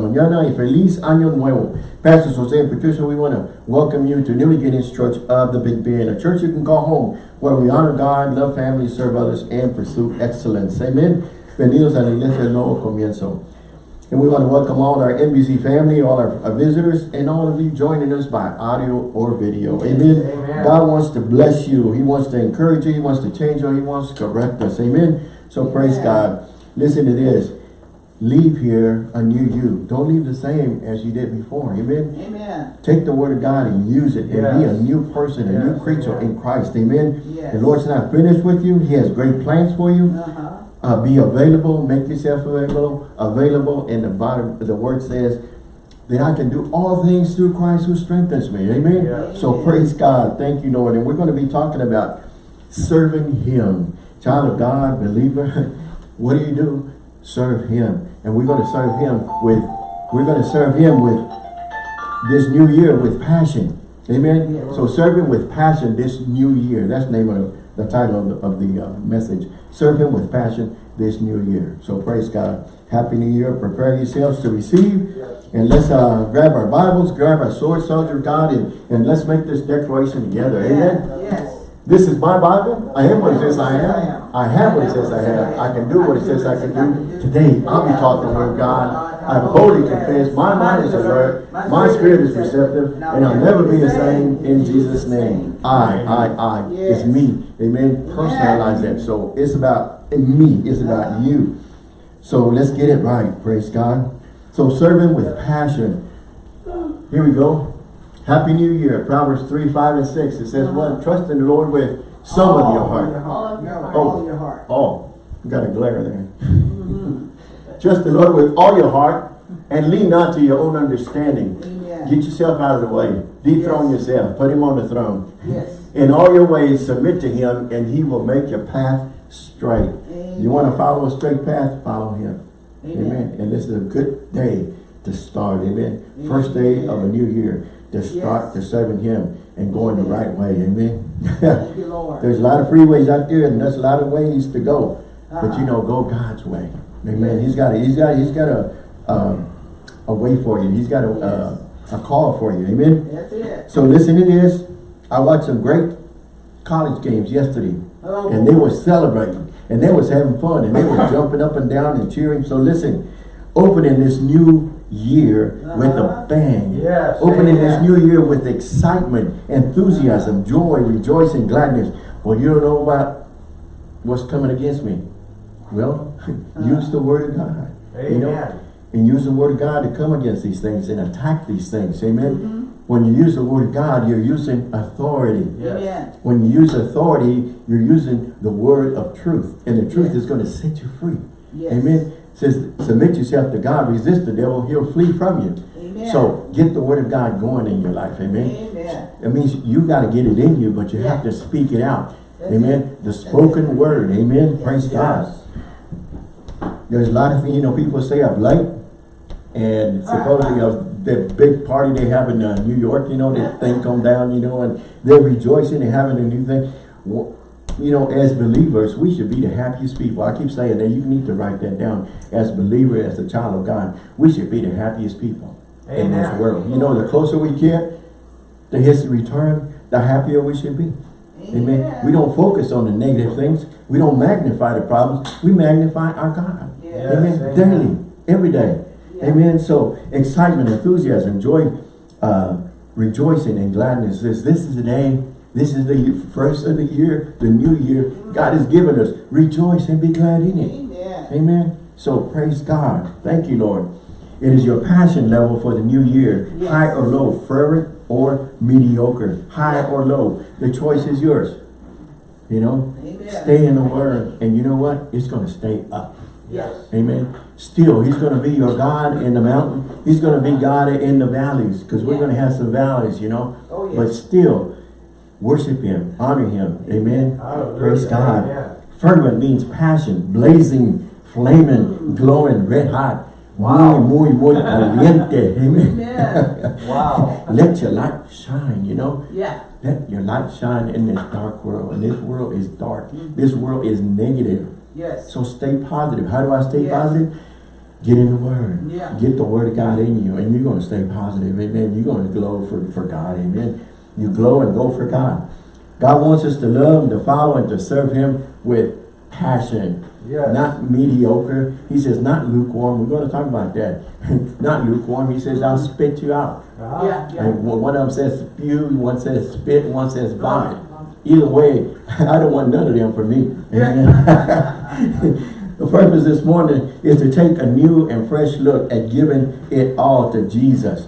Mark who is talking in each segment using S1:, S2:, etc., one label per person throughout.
S1: mañana y feliz año nuevo. Pastor Jose and Patricia, we want to welcome you to New Beginnings Church of the Big Bend, a church you can call home, where we honor God, love family, serve others, and pursue excellence. Amen. Bienvenidos a la Iglesia del Nuevo Comienzo. And we want to welcome all our NBC family, all our, our, visitors, and all of you joining us by audio or video. Amen. Amen. God wants to bless you. He wants to encourage you. He wants to change you. He wants to correct us. Amen. So Amen. praise God. Listen to this. Leave here a new you. Don't leave the same as you did before. Amen.
S2: Amen.
S1: Take the word of God and use it yes. and be a new person, a new creature Amen. in Christ. Amen. Yes. The Lord's not finished with you. He has great plans for you. Uh -huh uh, be available, make yourself available, available. And the bottom, the word says that I can do all things through Christ who strengthens me. Amen. So praise God. Thank you, Lord. And we're going to be talking about serving him. Child of God, believer, what do you do? Serve him. And we're going to serve him with, we're going to serve him with this new year with passion. Amen. Yeah. So serving with passion this new year. That's the name of the title of the, of the uh, message. Serve him with passion this new year. So praise God. Happy New Year. Prepare yourselves to receive. And let's uh, grab our Bibles, grab our sword, soldier God, and, and let's make this declaration together. Amen. Yes. This is my Bible. I am what it says I am. I have what it says I have. I can do what it says I can do. Today, I'll be taught the word of God. I boldly confess, my mind is alert, my spirit is receptive, and I'll never be the same in Jesus' name. I, I, I. It's me. Amen. Personalize that. So it's about me. It's about you. So let's get it right. Praise God. So serving with passion. Here we go. Happy New Year. Proverbs 3, 5, and 6. It says what? Trust in the Lord with some of your heart.
S2: All of your heart. All of your heart.
S1: Oh, got a glare there. Mm-hmm. Trust the Lord with all your heart and lean not to your own understanding. Amen. Get yourself out of the way. Dethrone yes. yourself. Put him on the throne.
S2: Yes.
S1: In all your ways, submit to him, and he will make your path straight. Amen. You want to follow a straight path? Follow him. Amen. Amen. And this is a good day to start. Amen. Amen. First day of a new year to start yes. to serving him and going the right way. Amen.
S2: you,
S1: there's a lot of freeways out there, and there's a lot of ways to go. Uh -huh. But you uh-huh. know, go God's way. Amen. He's got a, he's got he's got a um, a way for you. He's got a yes. a call for you. Amen.
S2: That's it.
S1: So listen to this. I watched some great college games yesterday, oh. and they were celebrating, and they was having fun, and they were jumping up and down and cheering. So listen, opening this new year uh -huh. with a uh-huh. bang.
S2: Yes,
S1: opening this new year with excitement, enthusiasm, joy, rejoicing, gladness. Well, you don't know about what's coming against me. Well, use the word of God.
S2: Amen. You know,
S1: and use the word of God to come against these things and attack these things. Amen. Mm -hmm. When you use the word of God, you're using authority.
S2: Yes.
S1: When you use authority, you're using the word of truth. And the truth yes. is going to set you free. Yes. Amen. Says, submit yourself to God, resist the devil, he'll flee from you. Amen. So get the word of God going in your life. Amen.
S2: Amen.
S1: It means you got to get it in you, but you have to speak it out. That's Amen. It. The spoken word. Amen. Praise God. There's a lot of things, you know, people say I'm late. And supposedly uh, that big party they have in uh, New York, you know, that thing come down, you know, and they're rejoicing and having a new thing. You know, as believers, we should be the happiest people. I keep saying that you need to write that down. As a believer, as a child of God, we should be the happiest people Amen. in this world. You know, the closer we get to his return, the happier we should be. Amen. Amen. We don't focus on the negative things. We don't magnify the problems. We magnify our God. Yes. Amen. Amen. Daily, every day. Yeah. Amen. So excitement, enthusiasm, joy, uh, rejoicing and gladness. This, this is the day. This is the first of the year, the new year. God has given us. Rejoice and be glad in it.
S2: Amen.
S1: Amen. So praise God. Thank you, Lord. It is your passion level for the new year. Yes. High or low, fervent or mediocre. High or low. The choice is yours. You know, Amen. stay in the word. And you know what? It's going to stay up.
S2: Yes.
S1: Amen. Still, he's going to be your God in the mountain. He's going to be God in the valleys because we're going to have some valleys, you know.
S2: Oh, yes.
S1: But still, worship him, honor him. Amen. Hallelujah. Praise God. Fervent means passion, blazing, flaming, glowing, red hot. Wow. Muy, muy, caliente. Amen.
S2: Yeah. wow.
S1: Let your light shine, you know.
S2: Yeah.
S1: Let your light shine in this dark world. And this world is dark. Mm -hmm. This world is negative.
S2: Yes.
S1: So stay positive. How do I stay yes. positive? Get in the Word.
S2: Yeah.
S1: Get the Word of God in you, and you're going to stay positive. Amen. You're going to glow for, for God. Amen. You glow and go for God. God wants us to love and to follow and to serve Him with passion.
S3: Yes.
S1: Not mediocre. He says not lukewarm. We're going to talk about that. not lukewarm. He says, I'll spit you out.
S3: Uh-huh.
S2: Yeah, yeah.
S1: And one one of them says spew, one says spit, one says vomit. Either way, I don't want none of them for me. The purpose this morning is to take a new and fresh look at giving it all to Jesus.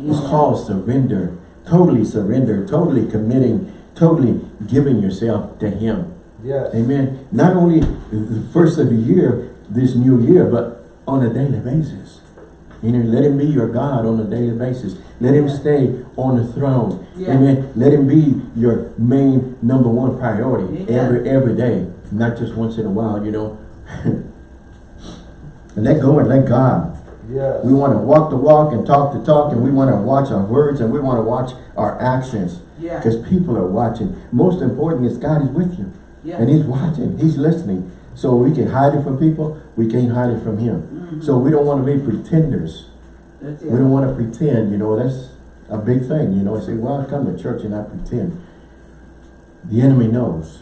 S1: It's called surrender. Totally surrender. Totally committing. Totally giving yourself to Him.
S3: Yes.
S1: Amen. Not only the first of the year, this new year, but on a daily basis. You know, let him be your God on a daily basis. Let him stay on the throne.
S2: Yeah.
S1: Amen. Let him be your main number one priority
S2: Yeah.
S1: every every day, not just once in a while, you know. let go and let God.
S3: Yes.
S1: We want to walk the walk and talk the talk, and we want to watch our words and we want to watch our actions.
S2: Yeah.
S1: Because people are watching. Most important is God is with you.
S2: Yeah.
S1: And he's watching, he's listening. So we can hide it from people, we can't hide it from him.
S2: Mhm.
S1: So we don't want to be pretenders.
S2: That's
S1: We don't want to pretend, you know, that's a big thing, you know. I say, well, I come to church and I pretend. The enemy knows.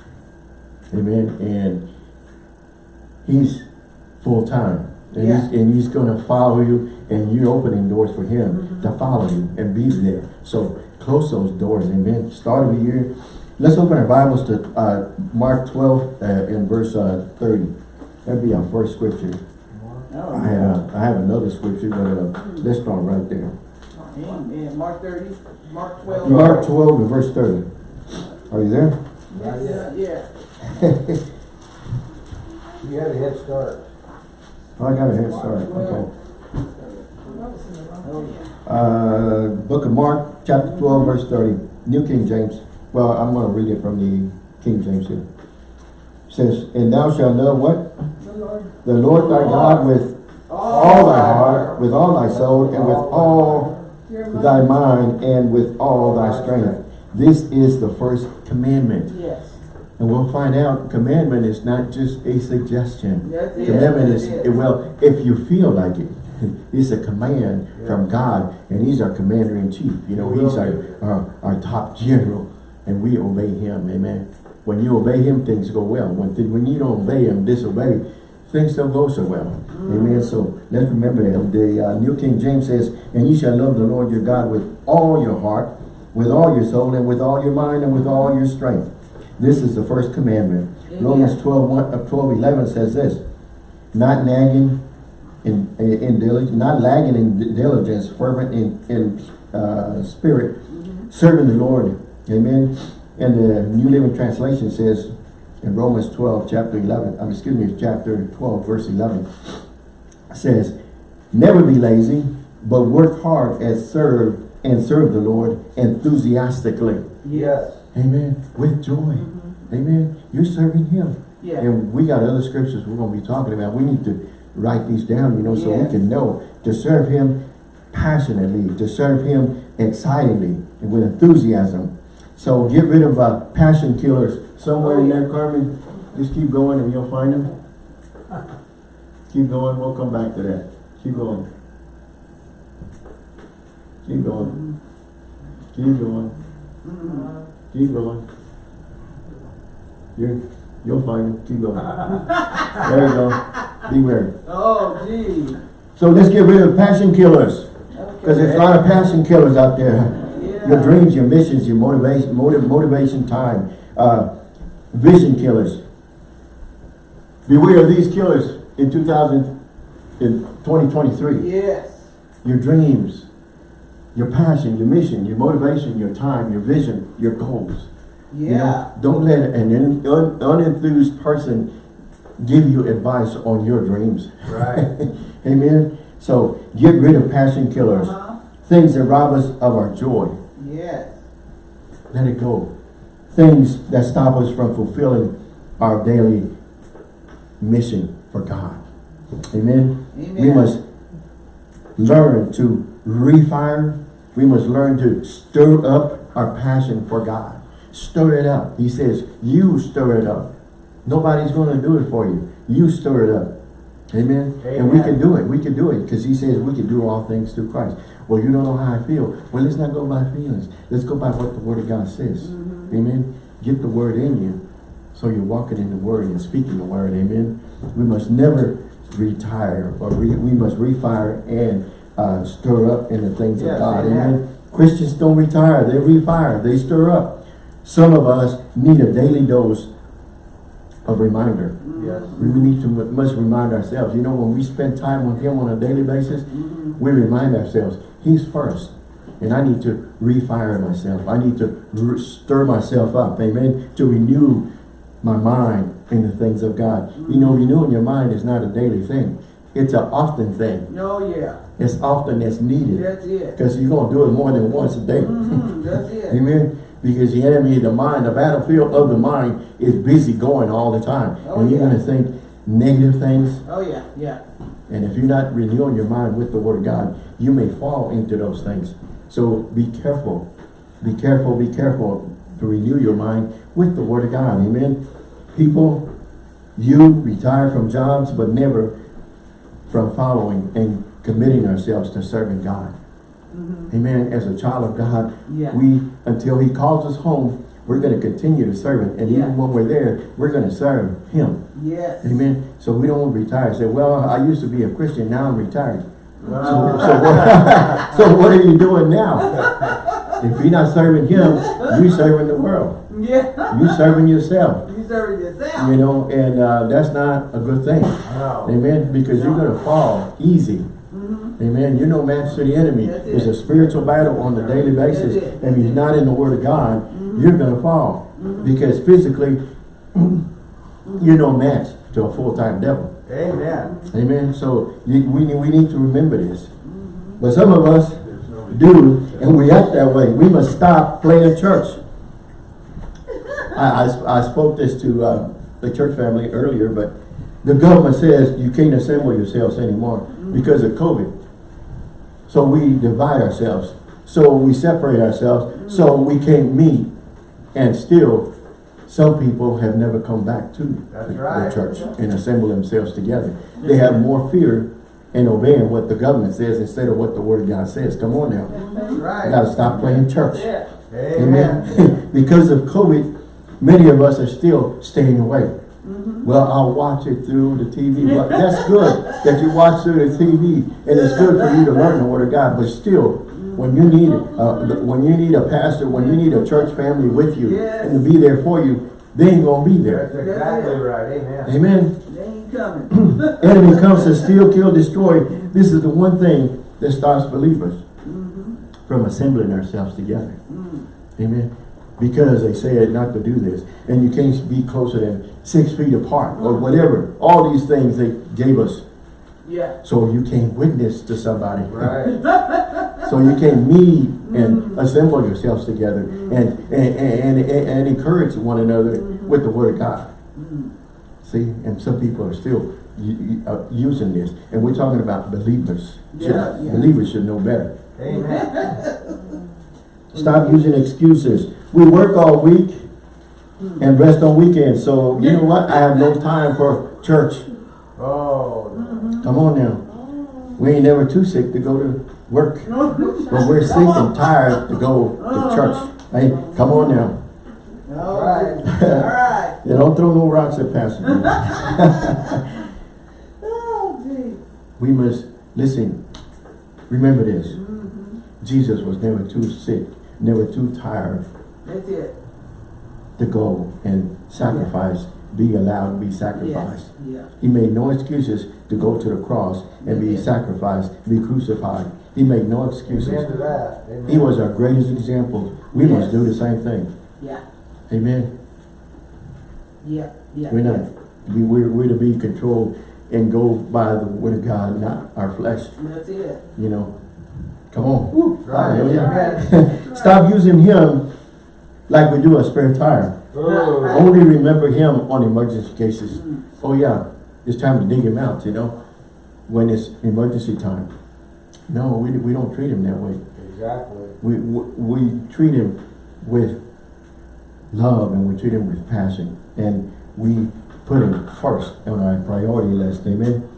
S1: Amen. And he's full time. And he's and he's gonna follow you and you're opening doors for him to follow you and be there. So close those doors, amen. Start of the year. Let's open our Bibles to uh, Mark 12 uh, in verse uh, 30. That'd be our first scripture.
S2: Oh,
S1: I have, I have another scripture, but uh, let's start right there.
S2: Amen. Mark thirty, Mark twelve.
S1: Mark 12 and verse 30. Are you there?
S2: Yeah, yeah.
S3: You had a head start.
S1: Oh, I got a head start, okay. Uh, book of Mark, chapter 12, verse 30, New King James. Well, I'm gonna read it from the King James here. Says, and thou shalt know what? The Lord thy God with all thy heart, with all thy soul, and with all thy mind, and with all thy strength. This is the first commandment.
S2: Yes.
S1: And we'll find out commandment is not just a suggestion.
S2: It.
S1: Commandment is,
S2: That's
S1: well, if you feel like it, it's a command from God, and he's our commander in chief. You know, he's our, our, our top general, and we obey him, amen. When you obey him, things go well. When, th- when you don't obey him, disobey, things don't go so well. Amen. So let's remember that. The uh, New King James says, and you shall love the Lord your God with all your heart, with all your soul, and with all your mind, and with all your strength. This is the first commandment.
S2: Amen.
S1: Romans 12, 1, uh, 12, 11 says this, not nagging in, in, in diligence, not lagging in diligence, fervent in, in uh, spirit, serving the Lord. Amen. And the New Living Translation says in Romans 12, chapter 11, um, excuse me, chapter 12, verse 11, says, never be lazy, but work hard and serve and serve the Lord enthusiastically.
S3: Yes.
S1: Amen. With joy. Mm-hmm. Amen. You're serving him.
S2: Yeah.
S1: And we got other scriptures we're going to be talking about. We need to write these down, you know, so we can know to serve him passionately, to serve him excitedly, and with enthusiasm. So get rid of uh, passion killers somewhere oh, in there, Carmen. Just keep going and you'll find them. Keep going. We'll come back to that. Keep going. Keep going. Mm-hmm. Keep going. Mm-hmm. Keep going. You're, you'll find it. Keep going. there you go. Beware.
S2: Oh, gee.
S1: So let's get rid of passion killers. Because there's a lot of passion killers out there. Your dreams, your missions, your motivation, motiv motivation time. Uh, vision killers. Beware of these killers in 2000, in 2023.
S2: Yes.
S1: Your dreams, your passion, your mission, your motivation, your time, your vision, your goals. You know,
S2: Yeah.
S1: don't let an un, un, unenthused person give you advice on your dreams.
S3: Right.
S1: Amen. So get rid of passion killers,
S2: Uh-huh.
S1: things that rob us of our joy.
S2: Yes.
S1: Let it go. Things that stop us from fulfilling our daily mission for God. Amen.
S2: Amen.
S1: We must learn to refire. We must learn to stir up our passion for God. Stir it up. He says, you stir it up. Nobody's going to do it for you. You stir it up. Amen. And we can do it. We can do it because he says we can do all things through Christ. Well, you don't know how I feel. Well, let's not go by feelings. Let's go by what the word of God says. Mm-hmm. Amen. Get the word in you. So you're walking in the word and speaking the word. Amen. We must never retire or we, we must refire and uh, stir up in the things of God.
S3: amen.
S1: Amen. Christians don't retire. They refire. They stir up. Some of us need a daily dose of reminder.
S3: Yes.
S1: We need to must remind ourselves. You know, when we spend time with Him on a daily basis, we remind ourselves He's first, and I need to refire myself. I need to stir myself up. Amen. To renew my mind in the things of God. You know, renewing your mind is not a daily thing. It's an often thing.
S2: Oh, yeah.
S1: It's often as needed
S2: That's it.
S1: because you're gonna do it more than once a day.
S2: Mhm, That's it.
S1: Amen. Because the enemy, of the mind, the battlefield of the mind is busy going all the time.
S2: Oh,
S1: and you're
S2: yeah.
S1: going to think negative things.
S2: Oh, yeah, yeah.
S1: And if you're not renewing your mind with the word of God, you may fall into those things. So be careful. Be careful, be careful to renew your mind with the word of God. Amen. People, you retire from jobs, but never from following and committing ourselves to serving God. Mm-hmm. Amen. As a child of God,
S2: Yeah.
S1: we, until he calls us home, we're going to continue to serve him. And
S2: Yeah.
S1: even when we're there, we're going to serve him.
S2: Yes.
S1: Amen. So we don't retire. Say, well, I used to be a Christian, now I'm retired. So, so, what, so what are you doing now? If you're not serving him, you're serving the world.
S2: Yeah.
S1: You're serving yourself.
S2: You yourself.
S1: You know, and uh, that's not a good thing.
S3: No.
S1: Amen. Because you're going to fall easy. Mm-hmm. Amen. You're no match to the enemy.
S2: That's
S1: It's
S2: it.
S1: a spiritual battle on a daily basis.
S2: That's it.
S1: And if you're not in the Word of God, mm-hmm. you're going to fall. Mm-hmm. Because physically, you're no match to a full-time devil.
S3: Amen.
S1: Amen. So you, we, we need to remember this. But some of us do, and we act that way. We must stop playing church. I, I, I spoke this to uh, the church family earlier, but the government says you can't assemble yourselves anymore because of COVID. So we divide ourselves. So we separate ourselves. So we can't meet. And still, some people have never come back to
S3: That's
S1: the, the
S3: right.
S1: church and assemble themselves together. They have more fear in obeying what the government says instead of what the word of God says. Come on now.
S2: That's
S1: You
S2: right.
S1: gotta stop playing church.
S2: Yeah.
S3: Amen.
S1: Amen. because of COVID, many of us are still staying away. Mm-hmm. Well, I'll watch it through the TV. Well, that's good that you watch through the TV, and it's good for you to learn the Word of God. But still, when you need uh, when you need a pastor, when you need a church family with you
S2: Yes.
S1: and to be there for you, they ain't gonna be there.
S3: That's exactly right. Amen.
S1: Amen.
S2: They ain't coming.
S1: Enemy comes to steal, kill, destroy. This is the one thing that stops believers mm-hmm. from assembling ourselves together. Mm. Amen. Because they said not to do this. And you can't be closer than six feet apart or whatever. All these things they gave us.
S2: Yeah.
S1: So you can't witness to somebody.
S3: Right.
S1: So you can't meet and mm-hmm. assemble yourselves together mm-hmm. and, and, and, and, and encourage one another mm-hmm. with the word of God. See, and some people are still uh, using this. And we're talking about believers.
S2: Yeah.
S1: Believers should know better.
S3: Amen.
S1: Stop using excuses. We work all week and rest on weekends. So you know what? I have no time for church.
S3: Oh.
S1: Come on now. We ain't never too sick to go to work. But we're sick and tired to go to church. Hey, come on now.
S2: All
S3: Right.
S2: All right.
S1: You don't throw no rocks at Pastor.
S2: Oh, gee.
S1: we must, listen, remember this. Mm-hmm. Jesus was never too sick, never too tired
S2: That's it.
S1: to go and sacrifice, be allowed to be sacrificed.
S2: Yes. Yeah.
S1: He made no excuses to go to the cross and be sacrificed, be crucified. He made no excuses.
S3: Amen to that. Amen.
S1: He was our greatest example. We must do the same thing.
S2: Yeah.
S1: Amen.
S2: Yeah. Yeah.
S1: We're not, we, we're, we're to be controlled and go by the word of God, not our flesh,
S2: That's it.
S1: you know. Come on.
S3: Right.
S1: Hallelujah.
S3: Amen.
S1: Stop using him like we do a spare tire.
S3: Oh.
S1: Only remember him on emergency cases. Oh yeah, it's time to dig him out, you know, when it's emergency time. No, we, we don't treat him that way.
S3: Exactly.
S1: We, we, we treat him with love and we treat him with passion. And we put him first on our priority list, amen?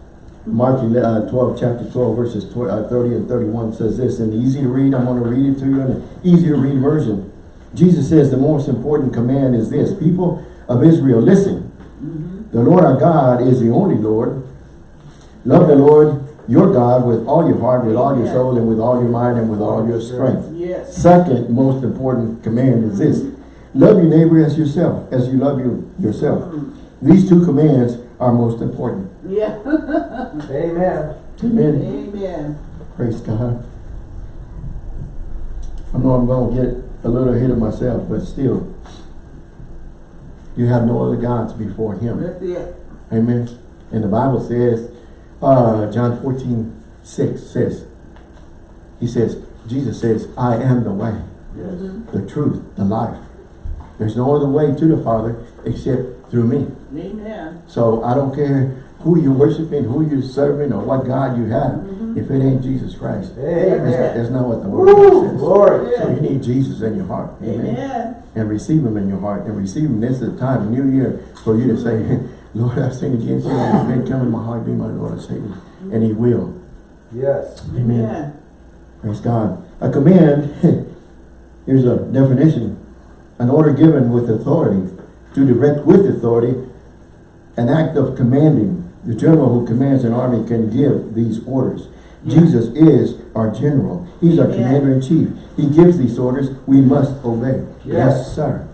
S1: Mark 11, uh, 12, chapter 12, verses uh, 30 and 31 says this, and easy to read, I'm going to read it to you in an easy to read version. Jesus says the most important command is this, people of Israel, listen, mm-hmm. the Lord our God is the only Lord. Love the Lord your God with all your heart, with all your soul, and with all your mind, and with all your strength.
S2: Yes.
S1: Second most important command is this. Love your neighbor as yourself, as you love you yourself. Mm-hmm. These two commands are most important.
S2: Yeah.
S3: Amen.
S1: Amen.
S2: Amen.
S1: Praise God. I know I'm going to get a little ahead of myself, but still, you have no other gods before him.
S2: That's it.
S1: Amen. And the Bible says, uh, John 14, 6 says, he says, Jesus says, I am the way,
S2: Mhm.
S1: the truth, the life. There's no other way to the Father except through me.
S2: Amen.
S1: So I don't care who you're worshiping, who you're serving, or what God you have,
S2: Mm-hmm.
S1: if it ain't Jesus Christ. That's,
S3: Amen.
S1: that's not what the word
S3: Woo,
S1: says.
S3: glory.
S1: So you need Jesus in your heart. Amen.
S2: Amen.
S1: And receive him in your heart. And receive him. This is the time, new year, for you to say, Lord, I've sinned against you. And then come in my heart, be my Lord and Savior. And he will.
S3: Yes.
S1: Amen.
S2: Amen.
S1: Praise God. A command, here's a definition. An order given with authority. To direct with authority. An act of commanding. The general who commands an army can give these orders. Jesus is our general. He's our
S2: Yeah.
S1: commander in chief. He gives these orders. We must obey. Yes, sir.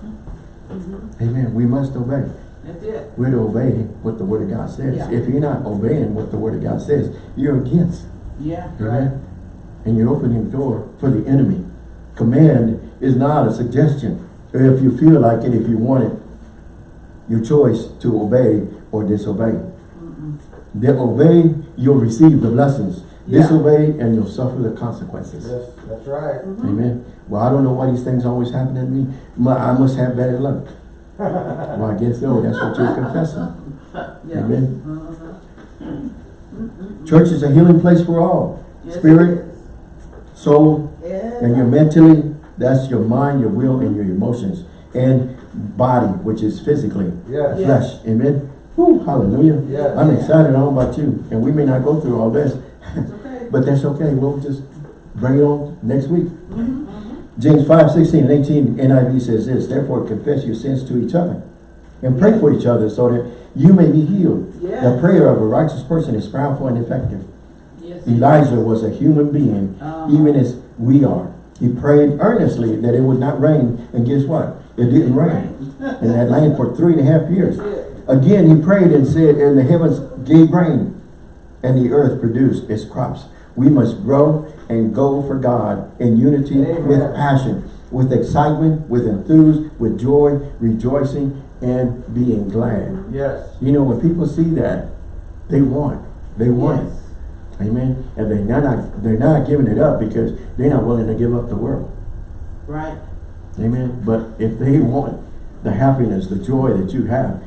S1: Mm-hmm. Amen. We must obey.
S2: That's it.
S1: We're to obey what the word of God says.
S2: Yeah.
S1: If you're not obeying what the word of God says, you're against.
S2: Yeah.
S1: Amen. And you're opening the door for the enemy. Command is not a suggestion. If you feel like it, if you want it, your choice to obey or disobey. They obey, you'll receive the blessings.
S2: Yeah.
S1: Disobey, and you'll suffer the consequences.
S3: Yes, that's right.
S1: Amen. Well, I don't know why these things always happen to me. Mu- I must have bad luck. well, I guess so. That's what you're confessing.
S2: Yeah.
S1: Amen.
S2: Uh-huh.
S1: Church is a healing place for all.
S2: Yes,
S1: Spirit, soul,
S2: is. Yeah.
S1: and your mentally, that's your mind, your will, and your emotions. And body, which is physically,
S3: Yes.
S2: Yeah.
S1: flesh. Amen. Whew, hallelujah.
S3: Yes.
S1: I'm excited. I don't know about you. And we may not go through all this,
S2: okay.
S1: but that's okay. We'll just bring it on next week.
S2: Mhm.
S1: James 5, 16 and 18 NIV says this, Therefore confess your sins to each other and pray for each other so that you may be healed. The prayer of a righteous person is powerful and effective.
S2: Yes.
S1: Elijah was a human being,
S2: Uh-huh.
S1: even as we are. He prayed earnestly that it would not rain, and guess what? It didn't rain in that land for three and a half years. Again, he prayed and said, and the heavens gave rain, and the earth produced its crops. We must grow and go for God in unity
S3: Amen.
S1: with passion, with excitement, with enthuse, with joy, rejoicing, and being glad.
S3: Yes.
S1: You know, when people see that, they want. They want it.
S2: Yes.
S1: Amen. And they're not they're not giving it up because they're not willing to give up the world.
S2: Right.
S1: Amen. But if they want the happiness, the joy that you have,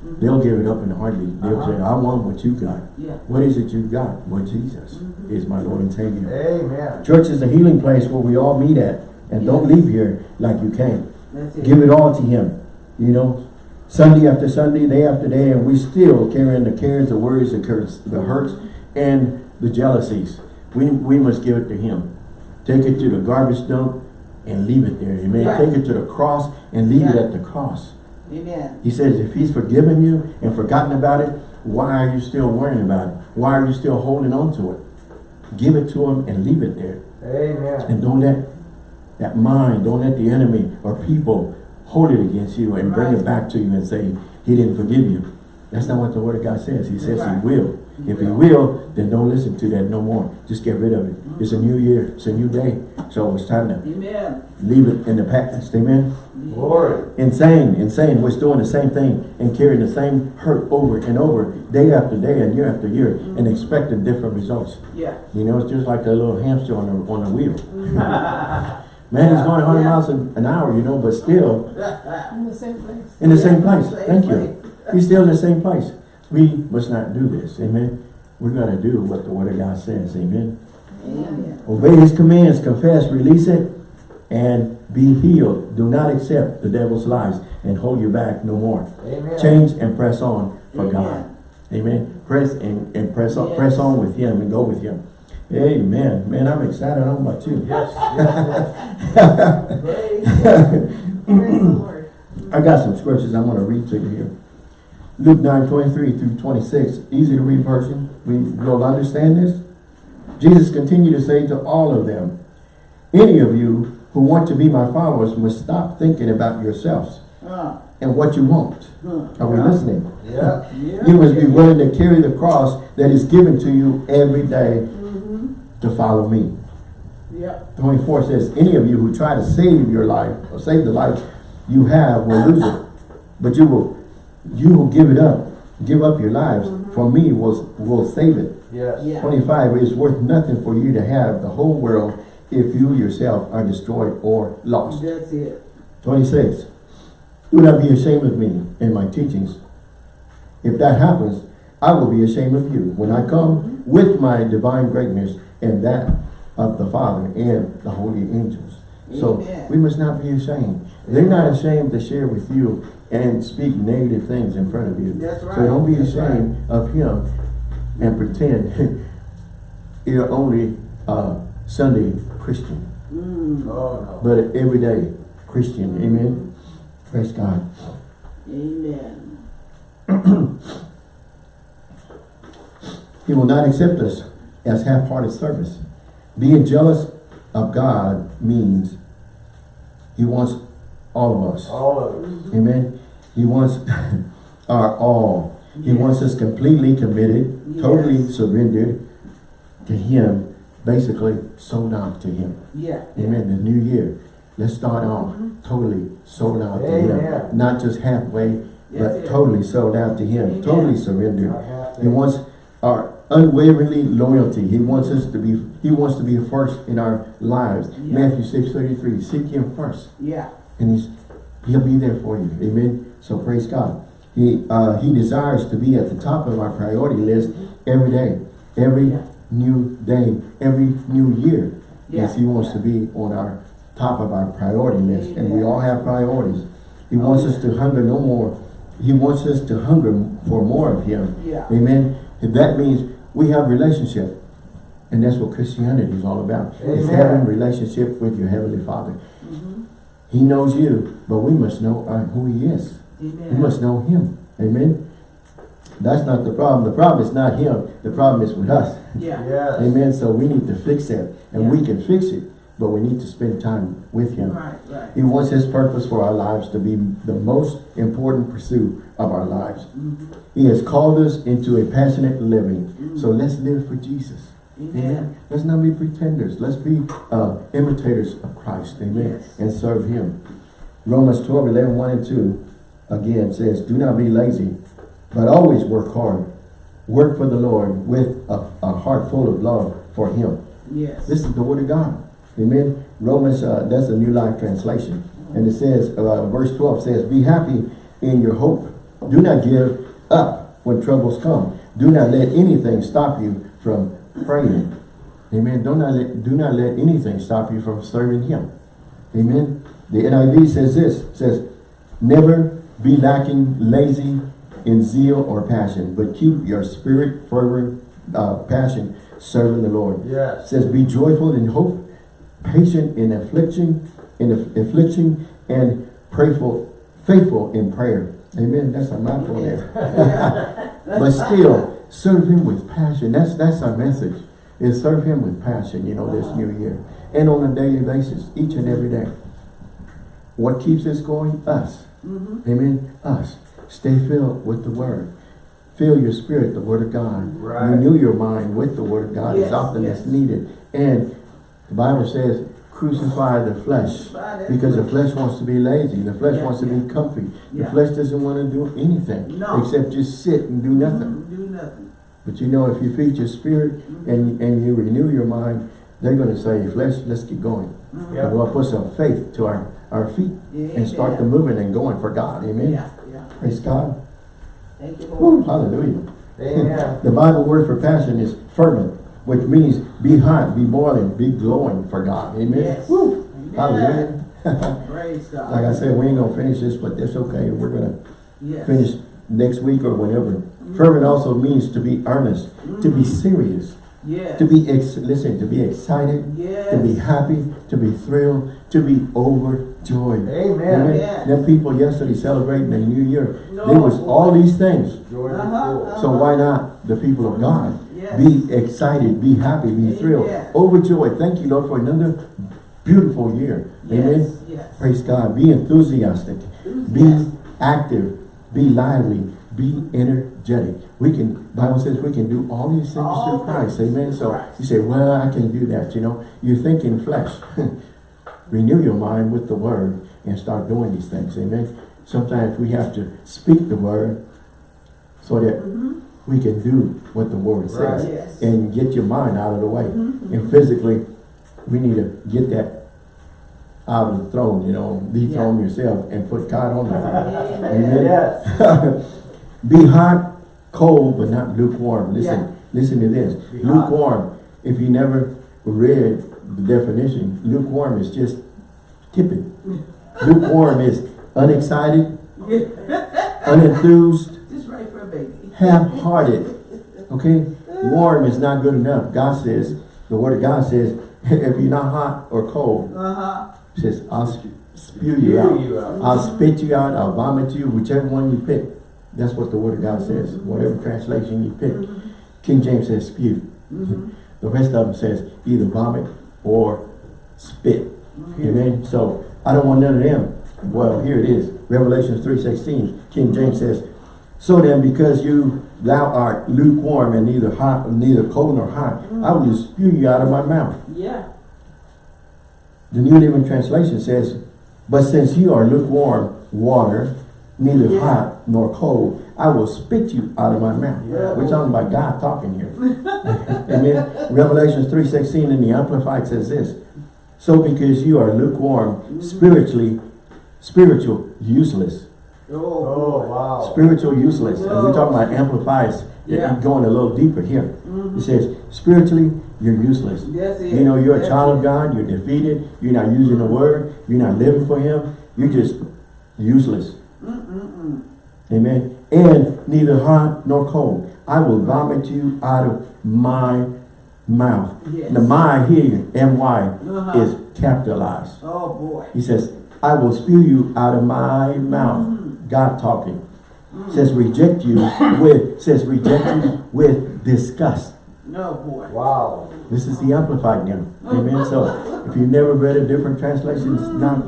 S1: Mm-hmm. they'll give it up in a heartbeat. They'll uh-huh. say, I want what you got.
S2: Yeah.
S1: What is it you got? Well, Jesus mm-hmm. is my Lord and Savior.
S3: Amen.
S1: Church is a healing place where we all meet at. And don't leave here like you came.
S2: It.
S1: Give it all to Him. You know, Sunday after Sunday, day after day, and we still carrying the cares, the worries, the curse, the hurts, and the jealousies. We, we must give it to Him. Take it to the garbage dump and leave it there. Amen.
S2: Right.
S1: Take it to the cross and leave it at the cross.
S2: Amen.
S1: He says, if He's forgiven you and forgotten about it, why are you still worrying about it? Why are you still holding on to it? Give it to Him and leave it there.
S3: Amen.
S1: And don't let that mind, don't let the enemy or people hold it against you and bring it back to you and say, he didn't forgive you. That's not what the word of God says. He says
S2: Right.
S1: he will. If he
S2: will.
S1: will, then don't listen to that no more. Just get rid of it. It's a new year. It's a new day. So it's time to
S2: Amen.
S1: leave it in the past. Amen.
S3: Glory.
S1: Insane, insane. We're doing the same thing and carrying the same hurt over and over, day after day and year after year, and expecting different results.
S2: Yeah.
S1: You know, it's just like a little hamster on a, on a wheel. Man, he's going 100
S2: Yeah.
S1: miles an an hour, you know, but still
S4: In the same place.
S1: in the same
S2: Yeah,
S1: place.
S2: same
S1: Thank you.
S2: place.
S1: He's still in the same place. We must not do this. Amen. We're going to do what the Word of God says. Amen.
S2: Amen.
S1: Obey His commands, confess, release it, and be healed. Do not accept the devil's lies and hold you back no more.
S3: Amen.
S1: Change and press on for God.
S2: Amen.
S1: Amen. Press and, and press on,
S2: Yes.
S1: press on with him and go with him. Amen. Man, I'm excited. I don't know about you.
S3: Yes, yes,
S2: Praise God. Praise the Lord.
S1: I got some scriptures I want to read to you here. Luke 9, 23 through 26, easy to read version. We will understand this. Jesus continued to say to all of them, any of you who want to be my followers must stop thinking about yourselves
S2: Uh,
S1: and what you want.
S2: huh.
S1: Are we listening?
S3: Yeah.
S2: Yeah.
S1: You must be willing to carry the cross that is given to you every day
S2: Mm-hmm.
S1: to follow me.
S2: Yep.
S1: 24 says, any of you who try to save your life or save the life you have will lose it. But you will you will give it up. Give up your lives. For me will will save it.
S3: Yes.
S2: Yeah.
S1: 25 It is worth nothing for you to have the whole world if you yourself are destroyed or lost.
S2: That's it.
S1: 26. Do not be ashamed of me and my teachings. If that happens, I will be ashamed of you when I come with my divine greatness and that of the Father and the holy angels. So
S2: Amen.
S1: we must not be ashamed. They're not ashamed to share with you and speak negative things in front of you.
S2: That's right.
S1: So don't be
S2: That's
S1: ashamed of him and pretend you're only a Sunday Christian,
S2: Mm.
S3: Oh, no.
S1: but an everyday Christian. Amen. Praise God.
S2: Amen.
S1: He will not accept us as half-hearted service. Being jealous of God means he wants all of us.
S3: All of it.
S1: Amen. He wants our all. He
S2: Yes.
S1: wants us completely committed,
S2: Yes.
S1: totally surrendered to him, basically sold out to him.
S2: Yeah.
S1: Amen. The new year. Let's start off totally sold out to him. Not just halfway,
S2: That's
S1: but totally sold out to him.
S2: Amen.
S1: Totally surrendered. He wants our unwaveringly loyalty. He wants us to be, he wants to be first in our lives. Matthew 6, 33, seek him first.
S2: Yeah.
S1: And he's, he'll be there for you. Amen. So praise God. He, uh, he desires to be at the top of our priority list every day, every
S2: Yeah.
S1: new day, every new year. Yes, he wants to be on our top of our priority list. And we all have priorities. He wants us to hunger no more. He wants us to hunger for more of him.
S2: Yeah.
S1: Amen. And that means we have relationship. And that's what Christianity is all about. It's having relationship with your Heavenly Father.
S2: Mm-hmm.
S1: He knows you, but we must know uh, who He is. We
S2: Amen.
S1: must know Him. Amen. That's not the problem. The problem is not Him. The problem is with us.
S2: Yeah.
S3: Yes.
S1: Amen. So we need to fix that. And we can fix it, but we need to spend time with Him.
S2: Right, right.
S1: He wants His purpose for our lives to be the most important pursuit of our lives.
S2: Mhm.
S1: He has called us into a passionate living.
S2: Mhm.
S1: So let's live for Jesus.
S2: Amen.
S1: Let's not be pretenders. Let's be uh, imitators of Christ. Amen.
S2: Yes.
S1: And serve Him. Romans 12, 11, 1 and 2 again says, Do not be lazy, but always work hard. Work for the Lord with a, a heart full of love for Him.
S2: Yes.
S1: This is the Word of God. Amen. Romans, uh, that's a New Life Translation. And it says, uh, verse 12 says, Be happy in your hope. Do not give up when troubles come. Do not let anything stop you from praying. Amen. Do not let, do not let anything stop you from serving Him. Amen. The NIV says this, says, Never be lacking lazy in zeal or passion, but keep your spirit fervent uh, passion serving the Lord. It says, Be joyful in hope, patient in affliction, in aff- affliction, and prayerful, faithful in prayer. Amen. That's a mouthful there. But still, serve Him with passion. That's that's our message. Is serve Him with passion. You know, this new year, and on a daily basis, each and every day. What keeps us going? Us.
S2: Mhm.
S1: Amen. Us. Stay filled with the Word. Fill your spirit, the Word of God.
S3: Right.
S1: Renew your mind with the Word of God
S2: Yes,
S1: as often
S2: yes.
S1: as needed. And the Bible says, crucify the flesh.
S2: Crucify
S1: Because the
S2: flesh.
S1: wants to be lazy. The flesh
S2: Yeah,
S1: wants to
S2: yeah.
S1: be comfy. The
S2: Yeah.
S1: flesh doesn't want to do anything
S2: No.
S1: except just sit and do nothing.
S2: Mhm. Do nothing.
S1: But you know, if you feed your spirit and, and you renew your mind, they're going to say, flesh, let's get going.
S3: Yeah.
S1: And we'll put some faith to our, our feet
S2: Yeah,
S1: and start the moving and going for God. Amen.
S2: Yeah, yeah.
S1: Praise God.
S2: Thank you,
S1: Woo,
S2: Lord.
S1: hallelujah.
S3: Amen.
S1: The Bible word for passion is fervent, which means be hot, be boiling, be glowing for God. Amen.
S2: Yes.
S1: Woo,
S2: Amen.
S1: hallelujah.
S2: Praise God.
S1: like I said, we ain't going to finish this, but that's okay. We're going to
S2: Yes.
S1: finish next week or whenever. Fervent also means to be earnest, to be mm. serious,
S2: Yes.
S1: to be, ex listen, to be excited,
S2: Yes.
S1: to be happy, to be thrilled, to be overjoyed.
S3: Amen.
S2: Yes.
S1: Them people yesterday celebrating the new year,
S2: No.
S1: there was all these things.
S3: George is
S2: Uh-huh.
S1: So why not the people of God?
S2: Yes.
S1: Be excited, be happy, be thrilled,
S2: Amen.
S1: overjoyed. Thank you, Lord, for another beautiful year. Amen.
S2: Yes, yes.
S1: Praise God. Be enthusiastic. Be active. Be lively. Be energetic. We can, Bible says we can do all these things
S2: All
S1: through Christ.
S2: things
S1: Amen. So
S2: Christ.
S1: you say, well, I can do that. You know, you think in flesh. Renew your mind with the word and start doing these things. Amen. Sometimes we have to speak the word so that
S2: Mhm.
S1: we can do what the word says
S2: Yes.
S1: and get your mind out of the way.
S2: Mhm.
S1: And physically, we need to get that out of the throne, you know, dethrone yourself and put God on the throne.
S2: Amen.
S3: Yes.
S1: Be hot, cold, but not lukewarm. Listen,
S2: Yeah.
S1: listen to this.
S3: Be hot.
S1: lukewarm, if you never read the definition, lukewarm is just tepid. lukewarm is unexcited, unenthused,
S2: Just right for a baby.
S1: half-hearted. Okay? Warm is not good enough. God says, the word of God says, if you're not hot or cold,
S2: Uh-huh.
S1: says, I'll spew you
S3: Spew
S1: out.
S3: you out.
S1: I'll spit you out, I'll vomit you, whichever one you pick. That's what the word of God says, whatever translation you pick. King James says spew.
S2: Mhm.
S1: The rest of them says either vomit or spit. Amen. So I don't want none of them. Well, here it is. Revelation 3.16. King James says, So then, because you thou art lukewarm and neither hot, neither cold nor hot, I will spew you out of my mouth.
S2: Yeah.
S1: The New Living Translation says, But since you are lukewarm water, neither
S2: Yeah.
S1: hot nor cold, I will spit you out of my mouth.
S3: Yeah.
S1: We're talking about God talking here. Amen. Revelations 3.16 in the Amplified says this, So because you are lukewarm, mm-hmm. spiritually, spiritual, useless.
S2: Oh,
S3: Oh, wow.
S1: Spiritual useless. And we're talking about Amplifies.
S2: Yeah.
S1: I'm Going a little deeper here. Mm-hmm. It says, spiritually, you're useless.
S2: It.
S1: You know, you're a child of God, you're defeated, you're not using the word, you're not living for him, you're just useless.
S2: Mm-mm-mm.
S1: Amen. And neither hot nor cold. I will vomit you out of my mouth.
S2: Yes.
S1: The my here, M-Y,
S2: Uh-huh.
S1: is capitalized.
S2: Oh, boy.
S1: He says, I will spew you out of my mouth. God talking. Says reject you with, says reject you with disgust.
S2: No, boy.
S3: Wow.
S1: This is the Amplified now. Amen. So if you've never read a different translation, it's not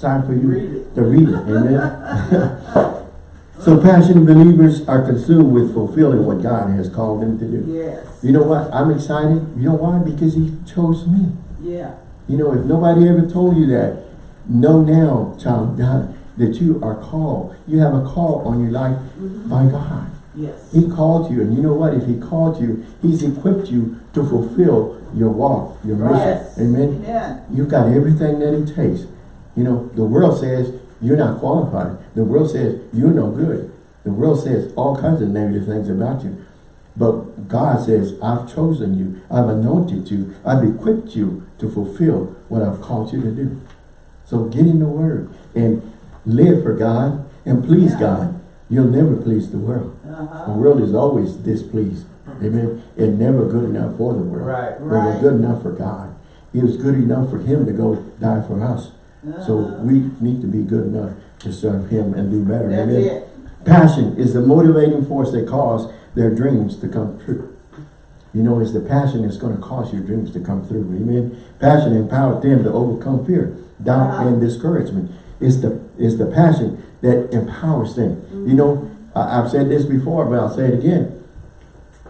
S1: time for you to read it. Amen. so passionate believers are consumed with fulfilling what God has called them to do.
S2: Yes.
S1: You know what? I'm excited. You know why? Because he chose me.
S2: Yeah.
S1: You know, if nobody ever told you that, know now, child of God, that you are called. You have a call on your life mm-hmm. by God.
S2: Yes.
S1: He called you, and you know what? If he called you, he's equipped you to fulfill your walk, your mission.
S2: Yes.
S1: Amen.
S2: Amen.
S1: You've got everything that it takes. You know, the world says you're not qualified. The world says you're no good. The world says all kinds of negative things about you. But God says, I've chosen you. I've anointed you. I've equipped you to fulfill what I've called you to do. So get in the Word and live for God and please
S2: Yeah.
S1: God. You'll never please the world. The
S2: Uh-huh.
S1: world is always displeased. Amen. And never good enough for the world.
S3: Right.
S1: But we're good enough for God. It was good enough for him to go die for us. So we need to be good enough to serve him and do better.
S2: That's
S1: Amen.
S2: it.
S1: Passion is the motivating force that cause their dreams to come true. You know, it's the passion that's going to cause your dreams to come through. Amen. Passion empowered them to overcome fear, doubt,
S2: Uh-huh.
S1: and discouragement. It's the it's the passion that empowers them. You know, I, I've said this before, but I'll say it again.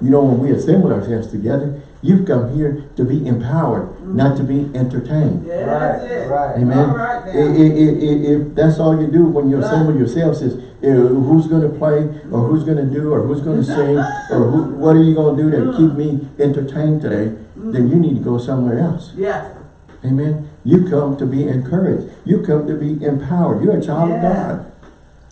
S1: You know, when we assemble ourselves together, you've come here to be empowered, not to be entertained.
S2: Yeah,
S3: Right,
S2: it.
S3: right.
S1: Amen.
S2: All right
S1: I-
S2: now.
S1: i- i- i- If that's all you do when you
S2: Right.
S1: assemble yourselves is uh, who's going to play or who's going to do or who's going to sing or who, what are you going to do to keep me entertained today, then you need to go somewhere else.
S2: Yeah.
S1: Amen. You come to be encouraged. You come to be empowered. You're a child of God.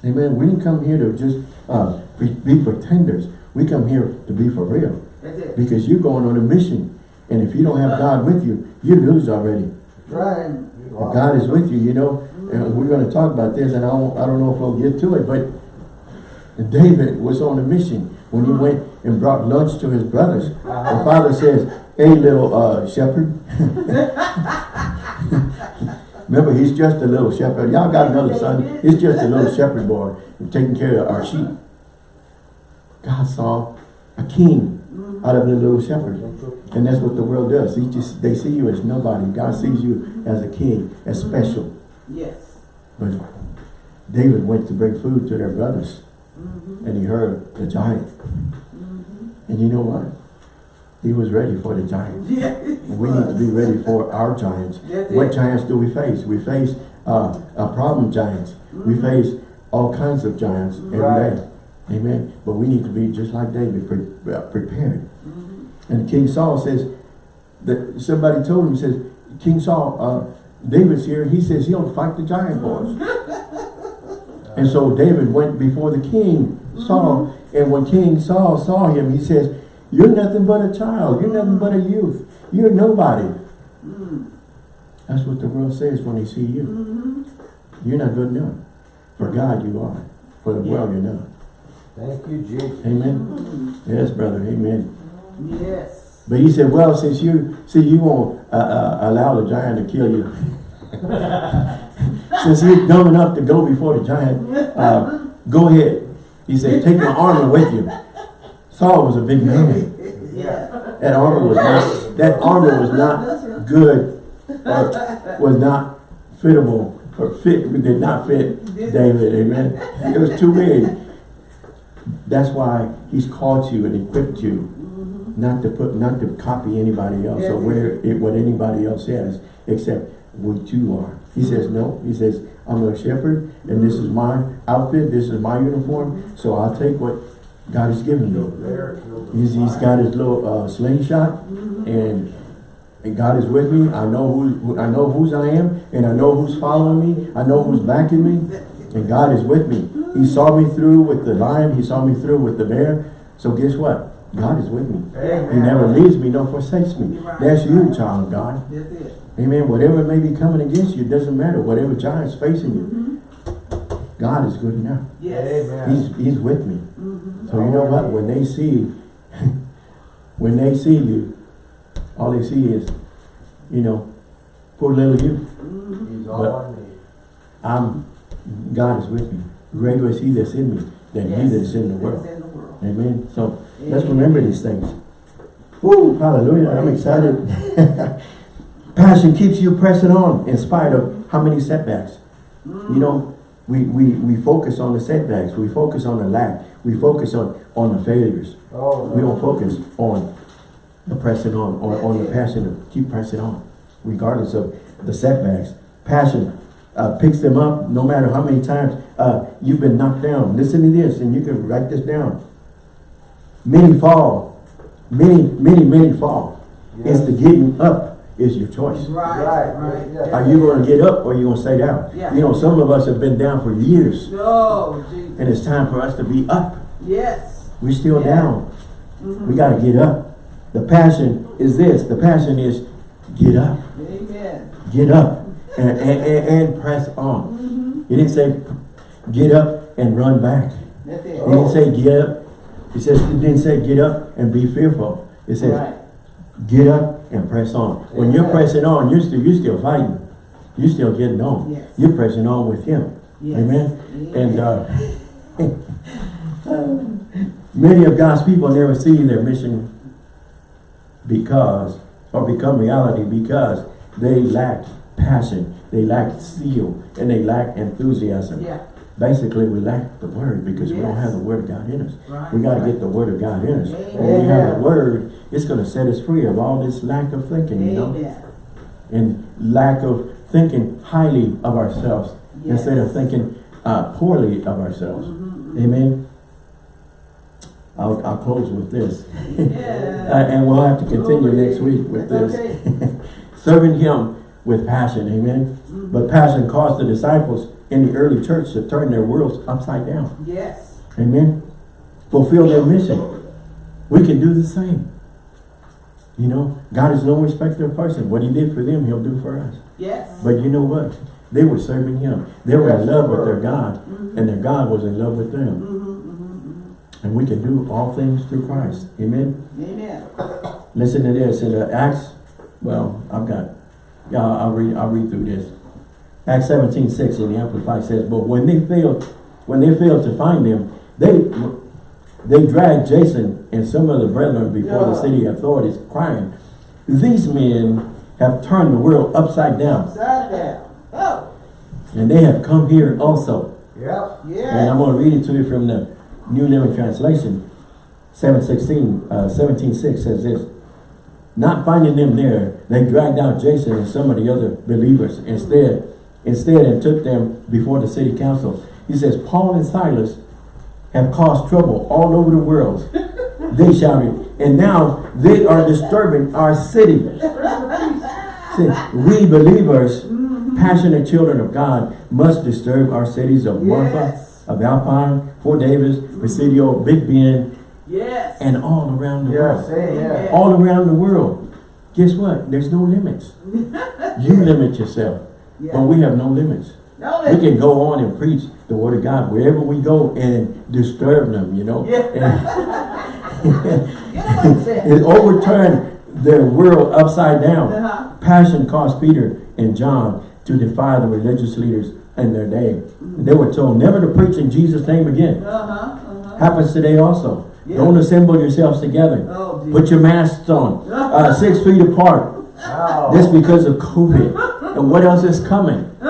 S1: Amen. We didn't come here to just uh, be, be pretenders. We come here to be for real
S2: That's it.
S1: because you're going on a mission. And if you don't have God with you, you lose already.
S3: Right.
S1: If God is with you, you know, and we're going to talk about this, and I don't, I don't know if we'll get to it, but David was on a mission when he went and brought lunch to his brothers. The father says, hey little uh, shepherd. Remember, he's just a little shepherd. Y'all got another son. He's just a little shepherd boy taking care of our sheep. God saw a king out of the little shepherd. And that's what the world does. He just they see you as nobody. God sees you as a king, as special.
S2: Yes.
S1: But David went to bring food to their brothers. And he heard the giant. And you know what? He was ready for the giant.
S2: Yeah.
S1: We need to be ready for our giants.
S2: That's
S1: What giants do we face? We face uh, uh, problem giants. We face all kinds of giants every
S3: Right.
S1: day. Amen. But we need to be just like David, pre uh, prepared. And King Saul says, that somebody told him, says, King Saul, uh, David's here. He says he'll fight the giant boys. and so David went before the king, Saul. And when King Saul saw him, he says, you're nothing but a child. You're nothing but a youth. You're nobody. That's what the world says when they see you. You're not good enough. For God you are. For the world you're not.
S3: Thank you, Jesus.
S1: Amen. Yes, brother. Amen.
S2: Yes.
S1: But he said, well, since you, see, you won't uh, uh, allow the giant to kill you. since you're dumb enough to go before the giant, uh, go ahead. He said, take my armor with you. Saul was a big man.
S2: Yeah.
S1: That armor was not, that armor was not good or was not fitable or fit, did not fit David, amen. It was too big. That's why he's called you and equipped you mm-hmm. not to put, not to copy anybody else or
S2: Yes.
S1: wear it, what anybody else has, except what you are. He mm-hmm. says, no, he says, I'm a shepherd and this is my outfit, this is my uniform, mm-hmm. so I'll take what God has given me. He's, he's got his little uh, slingshot and, and God is with me. I know who, who- I know whose I am and I know who's following me. I know who's backing me and God is with me. He saw me through with the lion. He saw me through with the bear. So guess what? God is with me.
S3: Amen.
S1: He never leaves me nor forsakes me. That's you, child of God. Amen. Whatever may be coming against you, it doesn't matter. Whatever giant's facing you, God is good enough.
S2: Yes.
S3: Amen.
S1: He's, he's with me. So you know what? When they see, when they see you, all they see is, you know, poor little you.
S3: He's all I need.
S1: I'm, God is with me. Greater is he that's in me than he that's in the world.
S2: in the world.
S1: Amen. So let's remember these things. Woo, hallelujah. I'm excited. Passion keeps you pressing on in spite of how many setbacks. You mm. know, we, we, we focus on the setbacks. We focus on the lack. We focus on, on the failures.
S3: Oh,
S1: We don't focus on the pressing on, or on the passion to keep pressing on, regardless of the setbacks. Passion uh, picks them up no matter how many times uh, you've been knocked down. Listen to this, and you can write this down. Many fall, many, many, many fall. It's the getting up is your choice.
S2: Right,
S3: Right,
S2: right.
S3: yeah.
S1: Are you going to get up or are you going to stay down?
S2: Yeah.
S1: You know, some of us have been down for years,
S2: Oh, Jesus.
S1: and it's time for us to be up.
S2: Yes.
S1: We're still
S2: Yeah.
S1: down. We got to get up. The passion is this. The passion is get up.
S2: Amen.
S1: Get up and, and, and, and press on. He didn't say get up and run back.
S2: That's it.
S1: He didn't say get up. He says he didn't say get up and be fearful. It says
S2: Right.
S1: get up and press on. When you're pressing on, you're still you're still fighting. You're still getting on.
S2: Yes.
S1: You're pressing on with him.
S2: Yes.
S1: Amen.
S2: Amen.
S1: And uh, many of God's people never see their mission because, or become reality because they lack passion, they lack zeal, and they lack enthusiasm.
S2: Yeah.
S1: Basically, we lack the word because we don't have the word of God in us.
S2: Right.
S1: We got to get the word of God in us. When we have
S3: Amen.
S1: the word, it's going to set us free of all this lack of thinking, you know, and lack of thinking highly of ourselves
S2: Yes.
S1: instead of thinking uh, poorly of ourselves.
S2: Mm-hmm.
S1: Amen. I'll, I'll close with this.
S2: Yeah.
S1: Uh, and we'll have to continue next week with this. Serving him with passion, amen.
S2: Mm-hmm.
S1: But passion caused the disciples in the early church to turn their worlds upside down.
S2: Yes.
S1: Amen. Fulfill their mission. We can do the same. You know, God is no respecter of person. What he did for them, he'll do for us.
S2: Yes.
S1: But you know what? They were serving him. They were in love with their God, mm-hmm. and their God was in love with them. Mm-hmm, mm-hmm, and we can do all things through Christ. Amen.
S2: Amen.
S1: Listen to this in the Acts. Well, I've got. Yeah, I'll read. I'll read through this. Acts 17, 6 in the Amplified says, But when they failed, when they failed to find them, they they dragged Jason and some of the brethren before the city authorities, crying, These men have turned the world upside down,
S2: Upside down. Oh,
S1: and they have come here also.
S3: Yep. Yeah.
S1: And I'm going to read it to you from the New Living Translation. 716, uh, 17, 6 says this. Not finding them there, they dragged out Jason and some of the other believers instead, instead and took them before the city council. He says, Paul and Silas have caused trouble all over the world. they shouted, and now they are disturbing our city. See, we believers, mm-hmm. passionate children of God, must disturb our cities of Marfa,
S2: Yes.
S1: of Alpine, Fort Davis, Presidio, Big Bend,
S2: Yes.
S1: and all around the
S3: Yes,
S1: world.
S3: amen.
S1: All around the world. Guess what? There's no limits. You limit yourself, but we have no limits.
S2: No, limits.
S1: We can go on and preach the word of God wherever we go and disturb them, you know.
S2: You know what I'm
S1: and overturn their world upside down.
S2: Uh-huh.
S1: Passion caused Peter and John to defy the religious leaders in their day. They were told never to preach in Jesus' name again.
S2: Uh-huh. Uh-huh.
S1: Happens today also.
S2: Yeah.
S1: Don't assemble yourselves together.
S2: Oh.
S1: Put your masks on. Uh, six feet apart.
S3: Oh.
S1: This because of COVID. And what else is coming?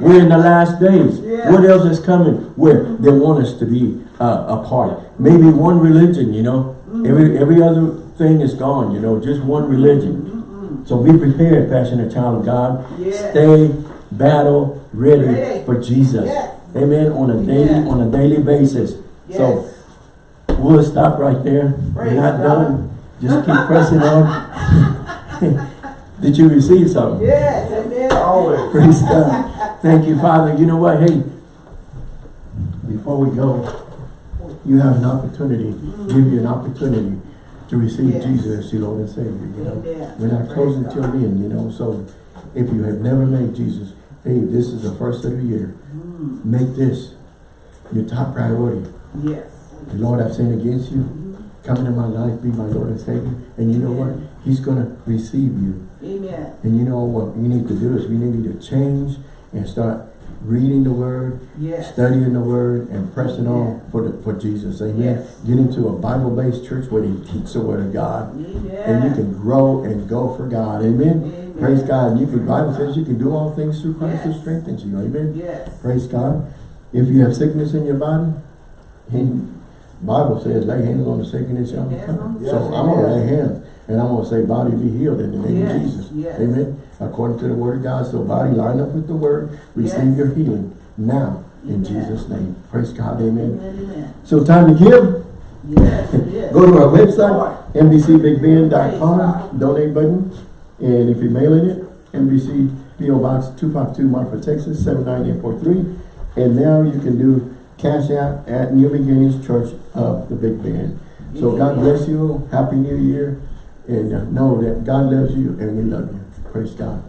S1: We're in the last days.
S2: Yeah.
S1: What else is coming? Where they want us to be uh, apart. Maybe one religion, you know. Every every other thing is gone, you know. Just one religion. So be prepared, passionate child of God.
S2: Yes.
S1: Stay battle ready,
S2: Ready.
S1: for Jesus.
S2: Yes.
S1: Amen. On a daily
S2: Yes.
S1: on a daily basis. So
S2: Yes.
S1: We'll stop right there.
S2: Praise
S1: We're not
S2: God.
S1: done. Just keep pressing on. Did you receive something?
S2: Yes, amen.
S3: Always.
S1: Praise God. Thank you, Father. You know what? Hey, before we go, you have an opportunity, give you an opportunity to receive
S2: Yes.
S1: Jesus as your Lord and Savior. You know,
S2: Amen.
S1: we're not closing till
S2: God.
S1: then. You know, so if you have never made Jesus, hey, this is the first of the year.
S2: Mm,
S1: Make this your top priority.
S2: Yes.
S1: Lord, I've sinned against you. Come into my life, be my Lord and Savior. And you know what? He's going to receive you.
S2: Amen.
S1: And you know what we need to do is we need to change and start reading the Word,
S2: Yes.
S1: studying the Word, and pressing on for the, for Jesus. Amen.
S2: Yes.
S1: Get into a Bible-based church where they teach the Word of God.
S2: Amen.
S1: And you can grow and go for God. Amen.
S2: Amen.
S1: Praise God. And you can, Bible says you can do all things through Christ who strengthens you. Amen.
S2: Yes.
S1: Praise God. If you have sickness in your body, he, Bible says lay hands on the sick and it shall recover.
S3: yes,
S1: So I'm going to lay hands and I'm going to say body be healed in the name
S2: Yes,
S1: of Jesus.
S2: yes.
S1: Amen. According to the word of God. So body line up with the word. Receive your healing now in
S2: Amen.
S1: Jesus' name. Praise God. Amen.
S2: Amen. Amen.
S1: So time to give.
S2: Yes.
S1: Go to our website,
S2: God.
S1: donate button. And if you're mailing it, NBC PO Box 252 Marfa, Texas 79843. And now you can do Cash App at New Beginnings Church of the Big Bend. So God bless you. Happy New Year. And uh, know that God loves you and we love you. Praise God.